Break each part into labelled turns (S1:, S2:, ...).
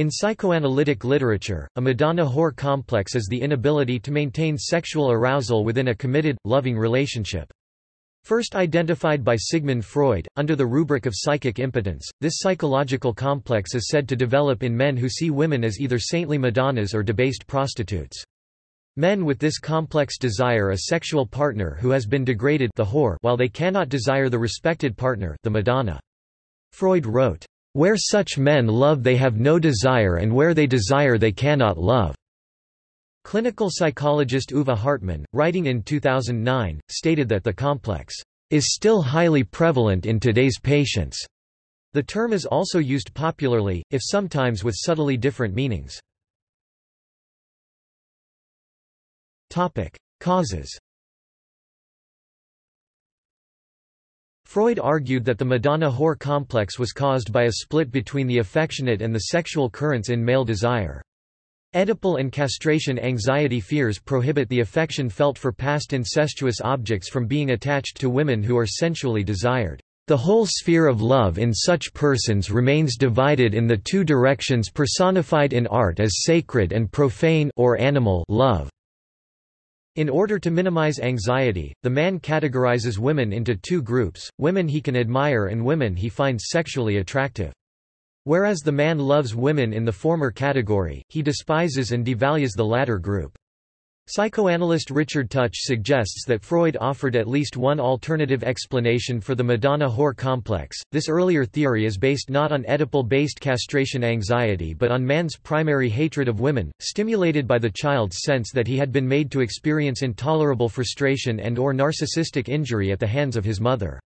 S1: In psychoanalytic literature, a Madonna-whore complex is the inability to maintain sexual arousal within a committed, loving relationship. First identified by Sigmund Freud, under the rubric of psychic impotence, this psychological complex is said to develop in men who see women as either saintly Madonnas or debased prostitutes. Men with this complex desire a sexual partner who has been degraded the whore while they cannot desire the respected partner the Madonna. Freud wrote, "...where such men love they have no desire and where they desire they cannot love." Clinical psychologist Uwe Hartmann, writing in 2009, stated that the complex is still highly prevalent in today's patients. The term is also used popularly, if sometimes with subtly different meanings. Topic: Causes. Freud argued that the Madonna-whore complex was caused by a split between the affectionate and the sexual currents in male desire. Oedipal and castration anxiety fears prohibit the affection felt for past incestuous objects from being attached to women who are sensually desired. The whole sphere of love in such persons remains divided in the two directions personified in art as sacred and profane or animal love. In order to minimize anxiety, the man categorizes women into two groups, women he can admire and women he finds sexually attractive. Whereas the man loves women in the former category, he despises and devalues the latter group. Psychoanalyst Richard Tuch suggests that Freud offered at least one alternative explanation for the Madonna-whore complex. This earlier theory is based not on Oedipal-based castration anxiety but on man's primary hatred of women, stimulated by the child's sense that he had been made to experience intolerable frustration and or narcissistic injury at the hands of his mother.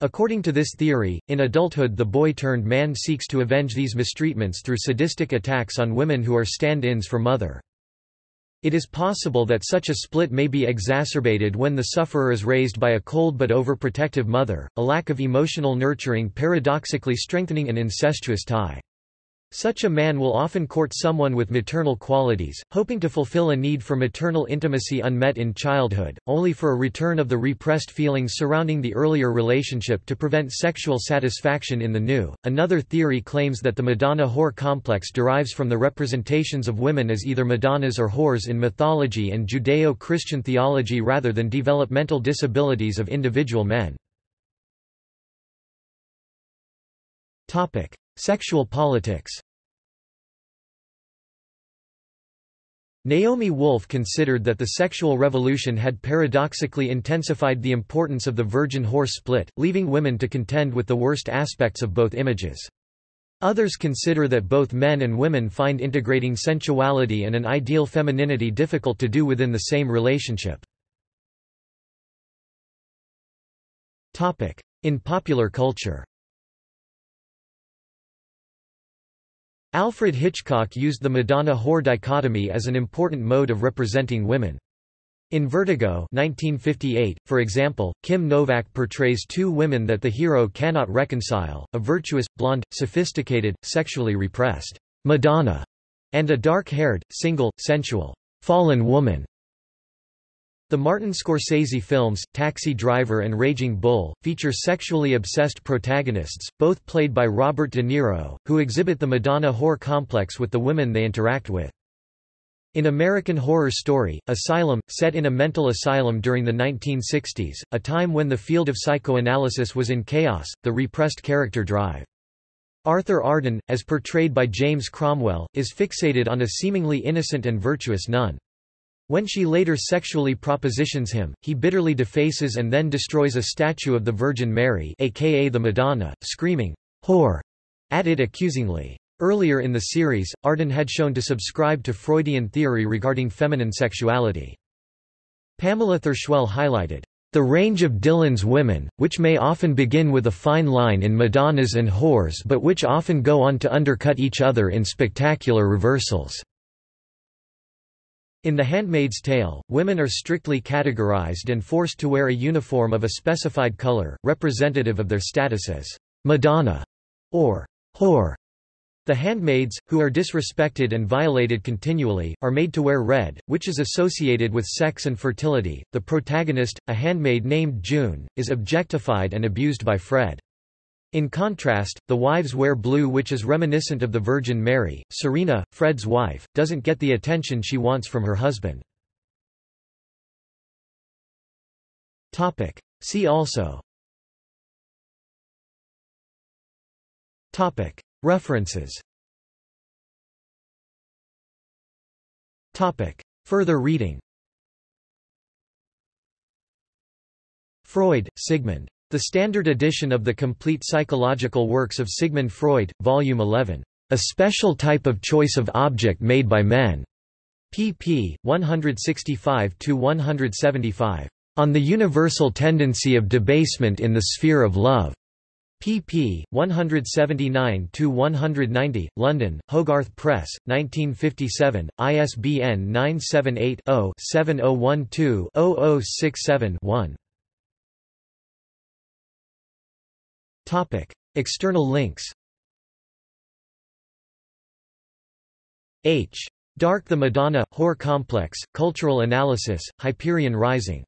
S1: According to this theory, in adulthood the boy-turned-man seeks to avenge these mistreatments through sadistic attacks on women who are stand-ins for mother. It is possible that such a split may be exacerbated when the sufferer is raised by a cold but overprotective mother, a lack of emotional nurturing paradoxically strengthening an incestuous tie. Such a man will often court someone with maternal qualities, hoping to fulfill a need for maternal intimacy unmet in childhood, only for a return of the repressed feelings surrounding the earlier relationship to prevent sexual satisfaction in the new. Another theory claims that the Madonna whore complex derives from the representations of women as either Madonnas or whores in mythology and Judeo Christian theology rather than developmental disabilities of individual men. Sexual politics Naomi Wolf considered that the sexual revolution had paradoxically intensified the importance of the virgin whore split, leaving women to contend with the worst aspects of both images. Others consider that both men and women find integrating sensuality and an ideal femininity difficult to do within the same relationship. In popular culture Alfred Hitchcock used the Madonna-whore dichotomy as an important mode of representing women. In Vertigo 1958, for example, Kim Novak portrays two women that the hero cannot reconcile, a virtuous, blonde, sophisticated, sexually repressed Madonna, and a dark-haired, single, sensual, fallen woman. The Martin Scorsese films, Taxi Driver and Raging Bull, feature sexually obsessed protagonists, both played by Robert De Niro, who exhibit the Madonna whore complex with the women they interact with. In American Horror Story, Asylum, set in a mental asylum during the 1960s, a time when the field of psychoanalysis was in chaos, the repressed character drive. Arthur Arden, as portrayed by James Cromwell, is fixated on a seemingly innocent and virtuous nun. When she later sexually propositions him, he bitterly defaces and then destroys a statue of the Virgin Mary aka the Madonna, screaming, whore, at it accusingly. Earlier in the series, Arden had shown to subscribe to Freudian theory regarding feminine sexuality. Pamela Thurschwell highlighted, the range of Dylan's women, which may often begin with a fine line in Madonnas and whores but which often go on to undercut each other in spectacular reversals. In The Handmaid's Tale, women are strictly categorized and forced to wear a uniform of a specified color, representative of their status as Madonna or whore. The handmaids, who are disrespected and violated continually, are made to wear red, which is associated with sex and fertility. The protagonist, a handmaid named June, is objectified and abused by Fred. In contrast, the wives wear blue which is reminiscent of the Virgin Mary. Serena, Fred's wife, doesn't get the attention she wants from her husband. Topic. See also Topic. References Topic. Further reading Freud, Sigmund. The Standard Edition of the Complete Psychological Works of Sigmund Freud, Volume 11. A Special Type of Choice of Object Made by Men. pp. 165–175. On the Universal Tendency of Debasement in the Sphere of Love. pp. 179–190, London, Hogarth Press, 1957, ISBN 978 0 7012 0067 1. External links. H. Dark the Madonna, Whore Complex, Cultural Analysis, Hyperion Rising